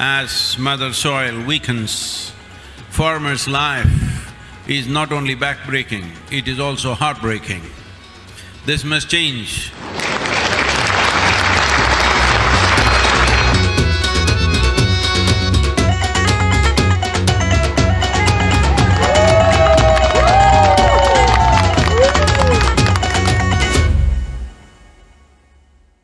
As mother soil weakens, farmer's life is not only backbreaking, it is also heartbreaking. This must change